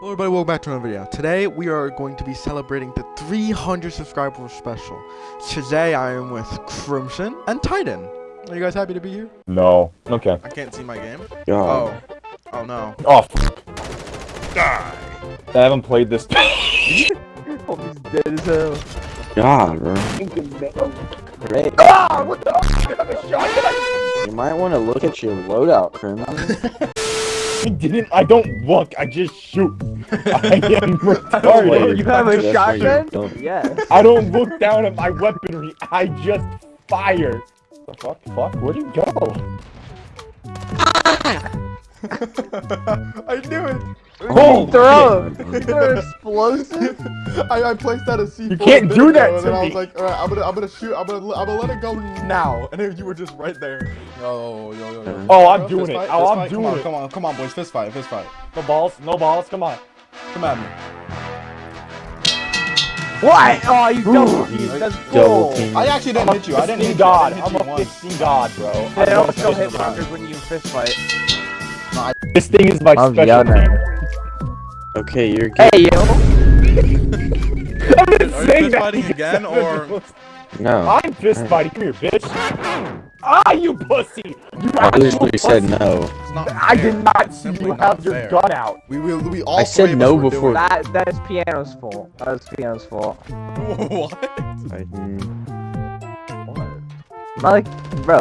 Hello everybody, welcome back to another video. Today we are going to be celebrating the 300 subscriber special. Today I am with Crimson and Titan. Are you guys happy to be here? No. Okay. I can't see my game. God. Oh. Oh no. Oh, f Die. I haven't played this. Hope he's dead as hell. God, bro. Great. ah, what the? I'm a shotgun. You might want to look at your loadout, Crimson. I didn't. I don't look. I just shoot. I am retarded. you have a That's why you're shotgun? dumb. Yes. I don't look down at my weaponry. I just fire. The fuck? Fuck? Where'd you go? Ah! I knew it. Oh, throw! You throw explosive? I, I placed that as C4 You can't do that ago, and to then I was like, alright, I'm gonna, I'm gonna shoot, I'm gonna, I'm gonna let it go now. And then you were just right there. Yo, yo, yo, yo. Oh, I'm Fist doing it. fight, Oh, I'm fight. doing come on, it. Come on, come on, boys, fist fight, fist fight. No balls. No balls. Come on. Come at me. What? Oh, you double Ooh. team. That's Double bull. team. I actually didn't hit you. I didn't hit you. god. I didn't I'm a 15 god, bro. They I'm don't a still 15 hit god. when you fist fight. This thing is my I'm special yelling. team. Okay, you're good. Hey, yo. I've been Are you saying fist fighting again, or- No. I'm fist fighting. Come here, bitch. Ah, you pussy. You I actual literally said no. I did not It's see you not have your gun out. We, we, we all I said no before. That, that's piano's fault. That's piano's fault. what? Titan. Like, bro.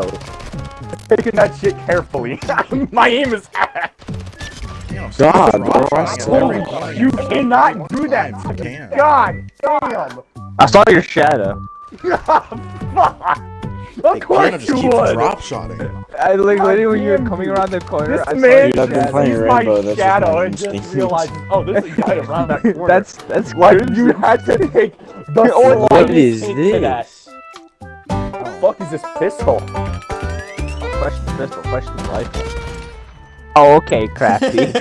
Taking that shit carefully. My aim is ass. Damn, God, stop bro, I trying to swear. You cannot do that Fine, to you me. can. God damn. I saw your shadow. Fuck. Of Hey, course just you keeps would. drop shotting. I like literally when you were coming around the corner. This I saw man Dude, I've been playing Rainbow, my that's shadow and just instinct. realizes, oh, there's a guy around that corner. That's that's why crazy. you had to take the What slightest is hint this? The fuck is this pistol? Question pistol, question rifle. Oh, okay, crafty.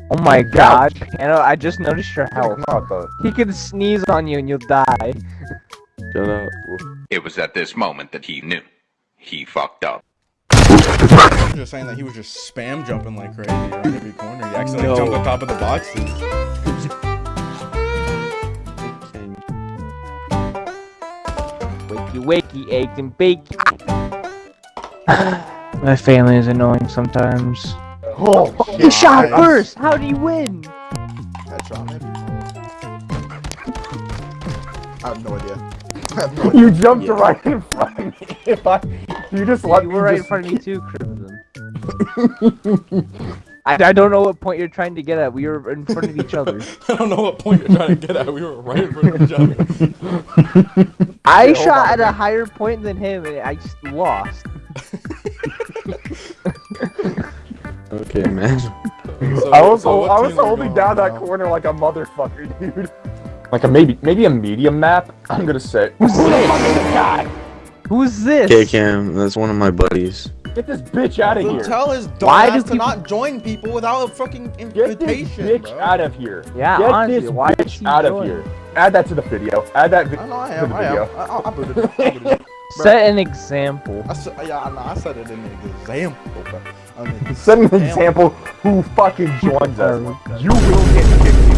oh my god, Piano, I just noticed your health. He can sneeze on you and you'll die. Shut up. It was at this moment that he knew. He fucked up. I'm just saying that he was just spam jumping like crazy around every corner. He accidentally No. jumped on top of the boxes. Wakey wakey, eggs and bacon. My family is annoying sometimes. Oh, You shot Nice. first! How do you win? Headshot, maybe. I have no idea. I have no idea. You jumped Yeah. right in front of me. If I, you just let You me were right in front of me too, Crimson. I, I don't know what point you're trying to get at. We were in front of each other. I don't know what point you're trying to get at. We were right in front of each other. I Wait, shot on, at a higher point than him and I just lost. Okay, man. So- I was, so hol- I was team are we holding going down that now? corner like a motherfucker, dude. Like a maybe, maybe a medium map. I'm gonna say. Who the fuck is this guy? Who's this? Okay, Cam, that's one of my buddies. Get this bitch out of Then here. tell his Why dumbass do to people- not join people without a fucking invitation. Get this bitch bro. out of here. Yeah, Get honestly, this why is bitch he out of here. Add that to the video. Add that I video. know I to am. the I am. video. I, I, I booted it. I booted it. Set an example. I said, yeah, I know. I said it in an example, bro. I mean, Set an example who fucking joins us. You will get kicked if you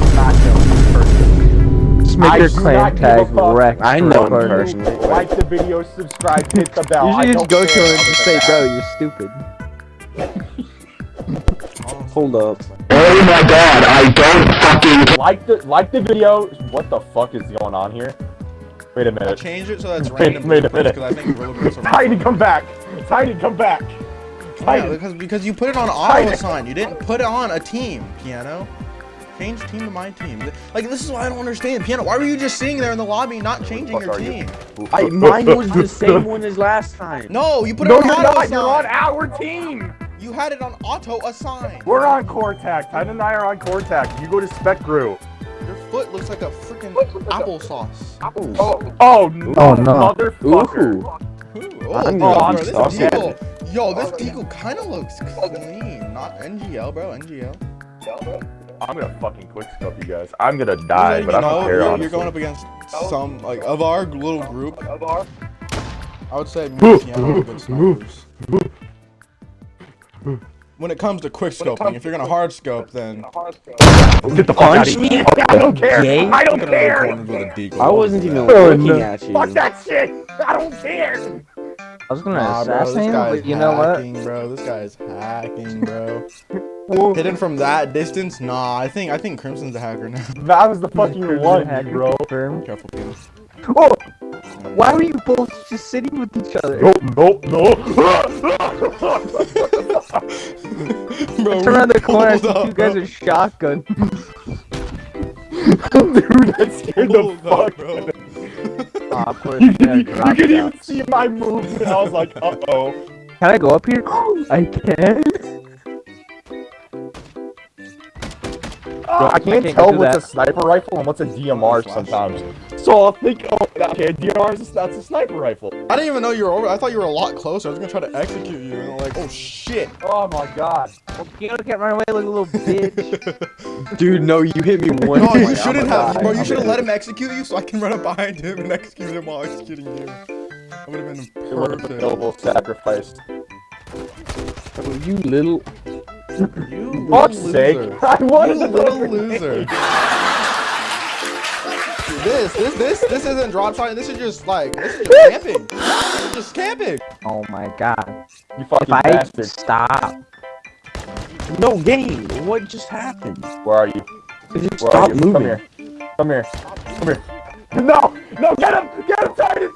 do not know this person. Just make I your do clan not give tag fuck. wreck. I know him personally. Like the video, subscribe, hit the bell. You I should just go to him and just say, bro, you're stupid. Hold up. that. Like the like the video. What the fuck is going on here? Wait a minute. changed it so that's Wait- random wait a because minute. I think roller coaster. Tiny, come back. Tiny, come back. Yeah, Tiny. because because you put it on auto assign. You didn't put it on a team, piano. Change team to my team. Like this is why I don't understand, piano. Why were you just sitting there in the lobby not changing your are you? team? I, mine was the same one as last time. No, you put it No, on you're auto not. assign. You're on our team. You had it on auto assign. We're on KorTac. Tiny and I are on KorTac. You go to SpecGru. Your foot looks like a freaking applesauce. Oh, oh, oh no, Oh, no. motherfucker. Ooh. Ooh, oh, I'm bro, gonna this stop deagle, yo, this deagle kind of looks clean. Not NGL, bro. NGL. I'm gonna fucking quick scope you guys. I'm gonna die, but I know, don't care. you're, honestly. you're going up against some like of our little group. Of our. I would say me and Piano are good snipers. When it comes to quick scoping. comes If you're gonna hard scope, then Get the fuck out of here. I don't care. Gay? I don't look care. corners with a deagle. I wasn't even Oh, looking no. at you. Fuck that shit. I don't care. I was gonna Nah, bro, assassinate him, guy's but you know what? hacking, bro. This guy's hacking, bro. Hidden from that distance? Nah, I think I think Crimson's a hacker now. That was the fucking one, bro. Confirmed. Careful, Peter. Oh! Why were you both just sitting with each other? Nope, nope, no. bro, Turn around the corner, I see up, you guys bro. are shotgun. Dude, that scared the Hold fuck. up, bro. Aw, of course, You, you gotta you, could even shots. see my movement. I was like, uh oh. Can I go up here? I can. I can't can't tell what's that. a sniper rifle and what's a DMR sometimes. So I'll think, oh, okay, DMR is that's a sniper rifle. I didn't even know you were over. I thought you were a lot closer. I was gonna try to execute you, and I'm like, oh shit. Oh my god. You can't run away like a little bitch. Dude, no, you hit me one No, you shouldn't have, bro. You should have let him execute you, so I can run up behind him and execute him while executing you. That would have been It would perfect. noble sacrifice. You little. You Fuck's sake. loser. I wanted You little loser. This, this, this, this isn't drop shot. This is just like, this is just camping. This is just camping. oh my god. You If fucking I bastard. stop. No game. What just happened? Where are you? Just Where stop are you? moving. Come here. Come here. Come here. No! No, get him! Get him, Titan!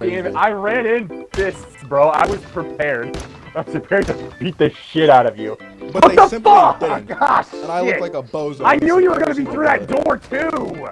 Damn it, I ran in fists, bro. I was prepared. I was prepared to beat the shit out of you. But what they the simply fuck? didn't. Gosh, ah, And I look like a bozo. I knew you were gonna be through that door too!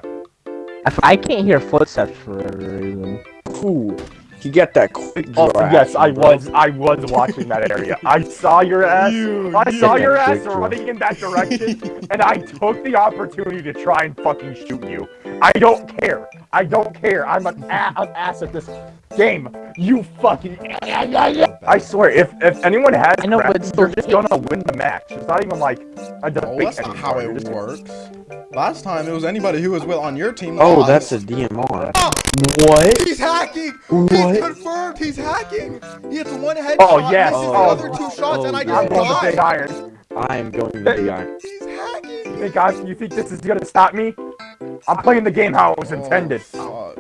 If I can't hear footsteps for whatever reason. Ooh, you get that quick Oh, draw yes, I bro. was. I was watching that area. I saw your ass. You, I you. saw your ass draw. running in that direction, and I took the opportunity to try and fucking shoot you. I don't care. I don't care. I'm an, a- an ass at this game. You fucking. I swear, if if anyone has I know, crap, but you're just gonna win the match. It's not even like a No, debate. that's not how anymore. You're it just- works. Last time it was anybody who was with on your team. Oh, lost. that's a DMR. Oh, ah! What? he's hacking. What? He's confirmed. He's hacking. He hits one headshot. Oh, yes. misses the Oh. other two shots, and I Oh, just I'm going to big iron. I am going to big iron. He's hacking. Hey guys, you think this is gonna stop me? I'm playing the game how it was oh, intended. Oh,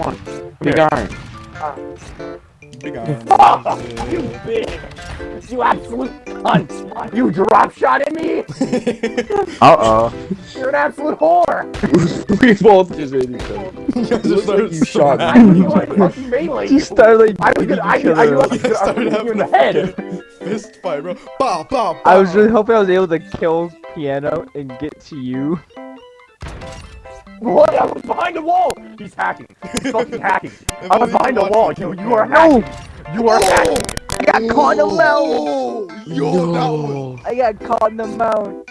Come on, big Here. iron. fuck. Big iron. you bitch! You absolute cunt! You drop shot at me! Uh-oh. You're an absolute whore! we both just hit each other. You guys Looks started like you shot I smacking knew each I other. fucking melee you. Started like I was gonna, I, beating I, I I was up. You guys gonna, I started gonna you having in the head. Fist fight, bro. Bow, bow, bow. I was really hoping I was able to kill Piano and get to you. What? I was behind the wall! He's hacking. He's fucking hacking. I was behind the wall. You, you are hacking. You are hacking. I got caught in the mount. Yo, that I got caught in the mount.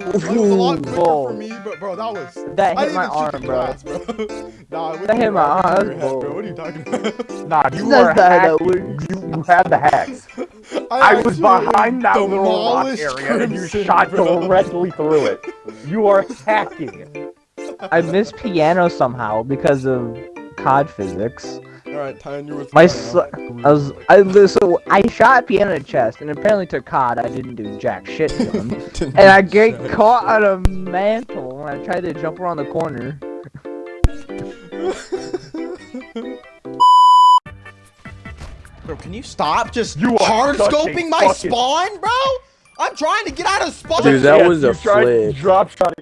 Dude, it was a lot quicker Bull. for me, but bro, that was. That I hit my even arm, bro. grass, bro. nah, That hit my arm, in head, bro. What are you talking about? Nah, you That's are not that You, you had the hacks. I was behind that little rock demolished area and you shot bro. directly through it. You are hacking. I missed piano somehow because of COD physics. Alright, Tyne, you with My piano. I was I li- so I shot piano in the chest, and apparently to COD I didn't do jack shit to him, and I do get shit. caught on a mantle when I tried to jump around the corner. Bro, can you stop just You hard scoping my fucking- spawn, bro? I'm trying to get out of spawn. Dude, that Yes, was a you tried flick. Drop shot.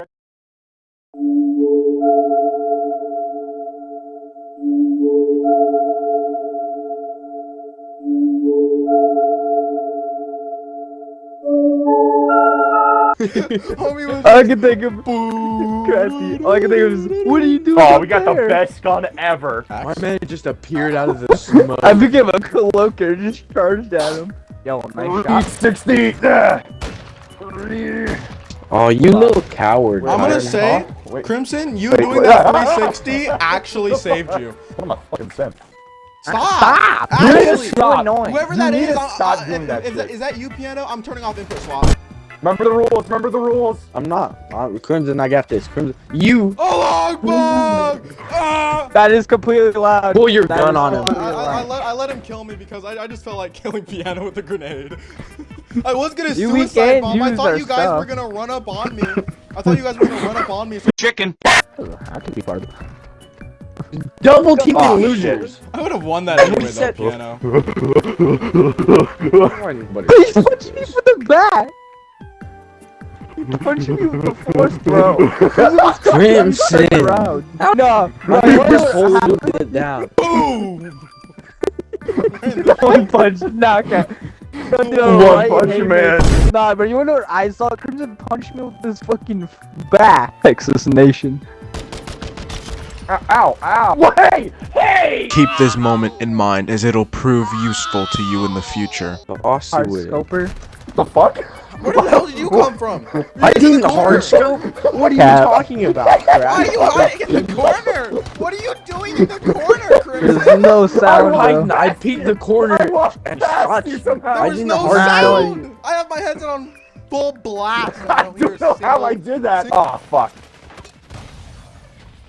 Homie I can think of, Boo. Crafty. All I can think of is, what are you doing? Oh, we got there? the best gun ever. My man just appeared out of the smoke. I became a cloaker, just charged at him. Yo, nice shot. 60. Oh, you little coward. I'm gonna Iron say, Hawk? Wait. Crimson, you Wait, doing wait. that 360 actually saved you. What am I fucking saying? Stop! Stop! You need to Actually, stop. annoying. whoever You that need is, to I- stop I- doing that is, that, shit. is that you, Piano? I'm turning off input swap. Remember the rules. Remember the rules. I'm not. I'm, Crimson, I got this. Crimson, you Oh, Akbar! Ah! That is completely loud. pull your That gun on him. completely I, I, let, I let him kill me because I, I just felt like killing Piano with a grenade. I was gonna You- suicide bomb. I thought you guys were gonna run up on me. I thought you guys were gonna run up on me. So Chicken. I could be part of it. Double team Oh, losers. I would have won that anyway, though, said- Piano. He's punching me with the bat! He's punching me with the force throw! Crimson. Round. No, Why no, you just no, holding it down? Boom! One punch knockout. Don't do a One right punch hand. man. Nah, but you wanna know what I saw? Crimson punched me with this fucking bat. Texas Nation. Ow, ow, ow. Hey, hey! Keep this moment in mind as it'll prove useful to you in the future. The Aussie Hard with it. scoper. The fuck? Where the hell did you come from? I didn't hard scope. What are you Cap. talking about, Why are you hiding in the corner? What are you doing in the corner, Crimson? There's no sound, hiding- bro. I peeked the corner I and shot you you. somehow. There was didn't no hard sound. I have my headset on full blast. I don't hear a don't know how I did that. Oh, fuck.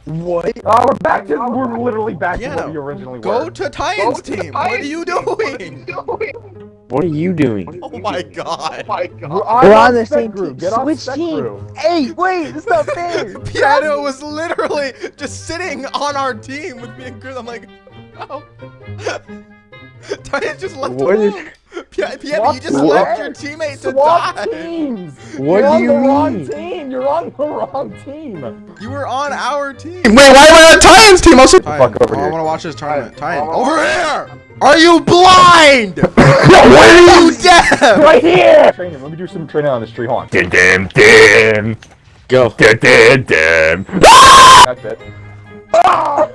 What? Oh, we're back to, we're literally back to Piano, what we originally Go were. to Titans team. What are you doing? What are you doing? Oh my god. Oh we're, We're on the same crew. team. Get Switch spec team. crew. Hey, wait, it's not fair. Piano was literally just sitting on our team with me and Chris. I'm like, oh. Titans just left What is- alone. Pia- Piano, Swap you just team. left your teammate to Swap die. teams. What You're do on you the wrong team. You're on the wrong team. You were on our team. Wait, why am I on Titans team? Also, fuck over I here. want to watch this tournament. Titan. Titan, over here. Are you blind? are you deaf? Right here. Training. Let me do some training on this tree. Hold on. Dim dim dim. Go. Dim dim dim. That's it. Ah!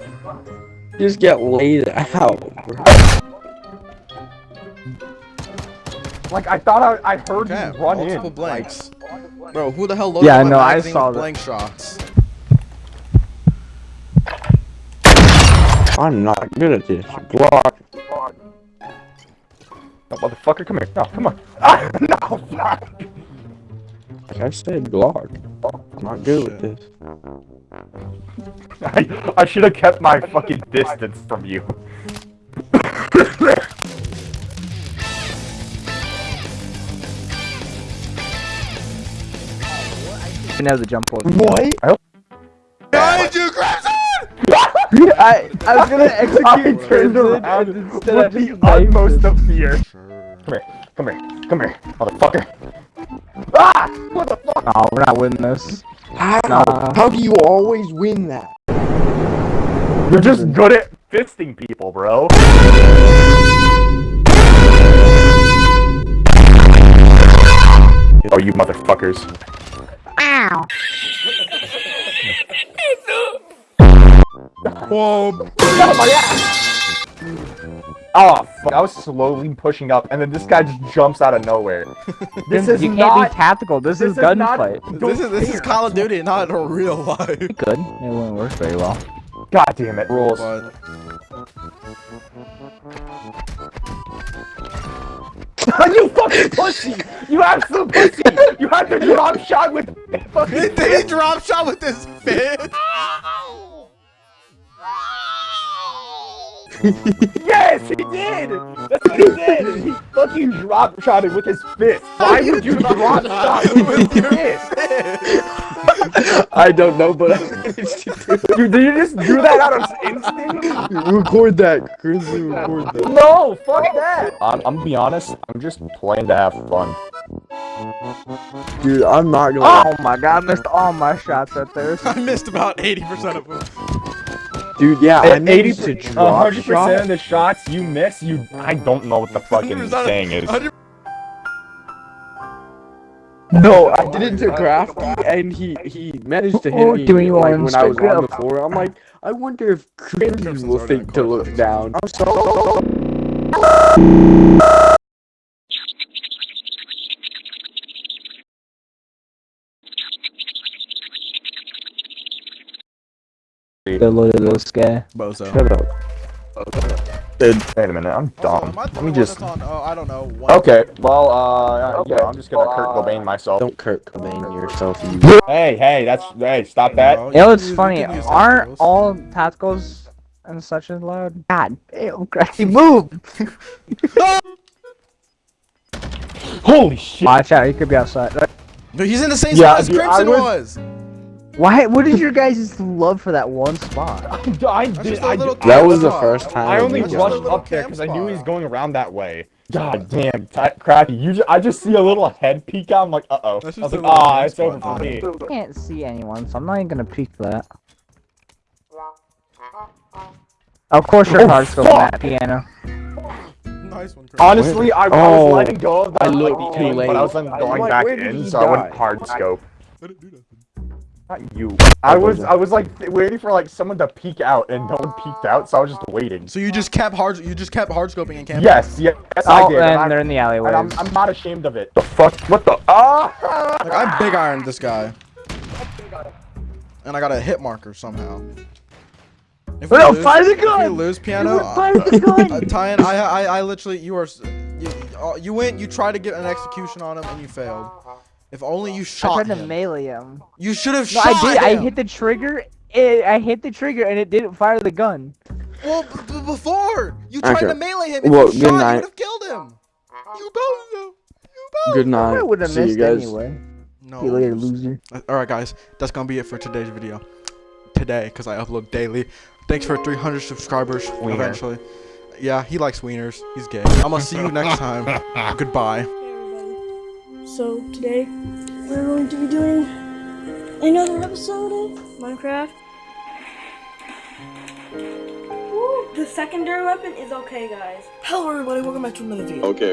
Just get laid out. bro. Like I thought I, I heard Okay, you run multiple in. blanks. Bro, who the hell loaded Yeah, my no, I saw with that. blank shots? I'm not good at this. Glock. Motherfucker, come here. No, come on. Ah, no, fuck. Like I said, Glock. I'm not good with this. I, I should have kept my fucking distance from you. Didn't have the jump force. What? I hope Behind you, Crimson! I, I was gonna I execute turned around with I the just knifed utmost of fear. Come here, come here, come here, motherfucker. Ah! What the fuck? No, we're not winning this. How? Nah. How do you always win that? You're just good at fisting people, bro. Oh, you motherfuckers. Ow. Whoa. Oh, fuck. I was slowly pushing up, and then this guy just jumps out of nowhere. This is you can't not. be tactical. This, this is is not- gunfight. This is this is Call of Duty, not a real life. Good. It wouldn't work very well. God damn it. Rules. But you fucking pussy! You absolute pussy! You had to drop shot with he, fucking. he drop shot with his fist. Yes, he did! That's what he did! He fucking drop shot it with his fist! Why would you drop shot with your fist? I don't know, but You, did you just do that out of instinct? record that. Grizzly, record that. No, fuck that! I'm, I'm gonna be honest, I'm just playing to have fun. Dude, I'm not gonna. Oh my god, I missed all my shots right there. I missed about 80% of them. Dude, yeah, I At 80 to drop 100% shot. of the shots you miss, you. I don't know what the fucking 100% saying is. No, I did it to Crafty, and he he managed to hit Oh, me doing like, on when I was on the floor. I'm like, I wonder if Crimson will think to look down. I'm so. Good look at this guy. Bozo. Shut up. Wait a minute, I'm Also, dumb. am I the Let me just. on, oh, I don't know. One. Okay, well, uh, yeah, I'm just gonna Kurt Cobain myself. Don't Kurt Cobain yourself, you. Hey, hey, that's hey, stop that. Bro, You know what's can use- funny? Aren't all tacticals and such as loud. God damn, Crafty, move! Holy shit! Watch out, he could be outside. Uh, No, he's in the same Yeah, spot as dude, I Crimson was- was. Why? What is your guys' just love for that one spot? I did. just a I, little did- That was the first time. I only That's just a rushed up there because I knew he was going around that way. God damn, t- Crappy, you ju- I just see a little head peek out. I'm like, uh oh. I That's was just like, a little ah, camp it's over for me. I can't see anyone, so I'm not even gonna peek that. Of course, your Oh, cards go fuck! that piano. Nice one, Honestly, I, I Oh, was letting go of that I like, looked too late. but I was then going like, back in, so I went die? hard scope. I didn't do nothing. Not you. I was I was like waiting for like someone to peek out, and no one peeked out, so I was just waiting. So you just kept hard. You just kept hard scoping and camping. Yes, yes, yes I Oh, did. And, and I'm, they're in the and alleyways. I'm, I'm not ashamed of it. The fuck? What the? Ah! Like I'm big ironed this guy. And I got a hit marker somehow. If we No, lose, fire the if we lose piano, Fire the gun! uh, Tyan, I, I, I literally, you are, you, uh, you went, you tried to get an execution on him and you failed. If only you shot I shot tried to him. melee him. You should have No, shot I did. I hit the trigger. It, I hit the trigger and it didn't fire the gun. Well, b- b- before you tried Okay. to melee him, if Well, you good shot, you would have killed him. You both know. You both. Good I night. would have See you missed guys. anyway. No. See you later, loser. Uh, all right, guys, that's gonna be it for today's video. Today, because I upload daily. Thanks for 300 subscribers. Wiener. Eventually. Yeah, he likes wieners. He's gay. I'm gonna see you next time. Goodbye. Hey everybody. So today we're going to be doing another episode of Minecraft. Woo, The secondary weapon is okay, guys. Hello everybody, welcome back to another video. Okay,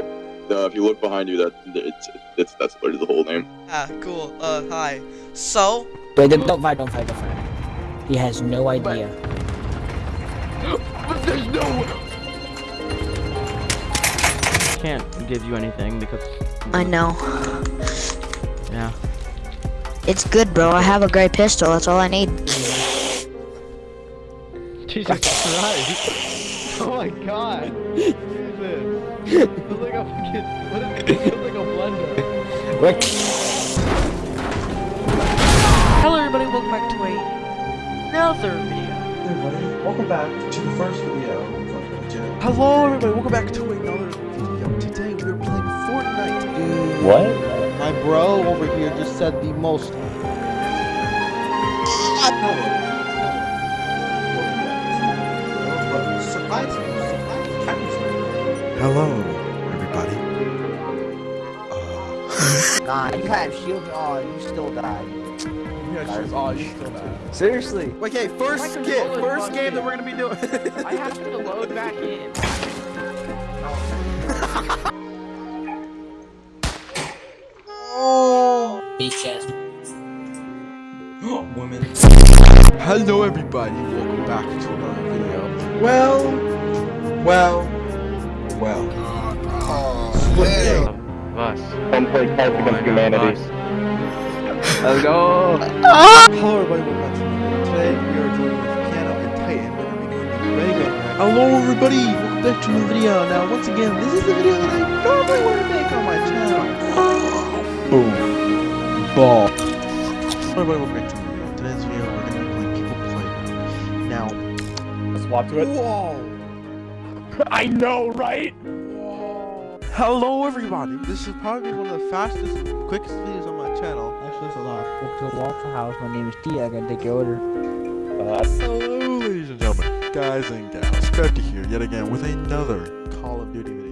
uh, if you look behind you, that it's, it's that's literally the whole name. Ah, cool. Uh, hi. So, Wait, don't don't fight, don't fight, don't fight. He has no idea. But, but there's no. Can't give you anything because I know. yeah. It's good, bro. I have a gray pistol. That's all I need. Jesus Christ! Oh my God! What is this? It feels like a fucking. What is it? It like a blender. hello everybody, welcome back to another video. everybody, welcome back to the first video. Hello, everybody, welcome back to another What? My bro over here just said the most. Hello, everybody. Uh, Nah, you had shield on. You still died. you still die. Seriously. Okay, first skit, first game that we're gonna be doing. I have to load back in. Beach ass. Hello, everybody. Welcome back to another video. Well, well, well. Us. Don't play Cards Against Humanity. Let's go. Hello, everybody. Welcome back to another video. Today we are joined with Piano and Titan. We're gonna be doing the Ray Hello, everybody. Welcome back to another video. Now, once again, this is the video that I normally want to make on my channel. Boom. Ball. Hello, everybody. Welcome back to another video. Today's video, we're gonna be playing People Play. Now, Swap to it. whoa. I know, right? Hello everybody! This is probably one of the fastest, quickest videos on my channel. Actually, it's a lot. Welcome to Waffle House. My name is T. I gotta take your order. Uh, Hello ladies and gentlemen, guys and gals. Crafty here yet again with another Call of Duty video.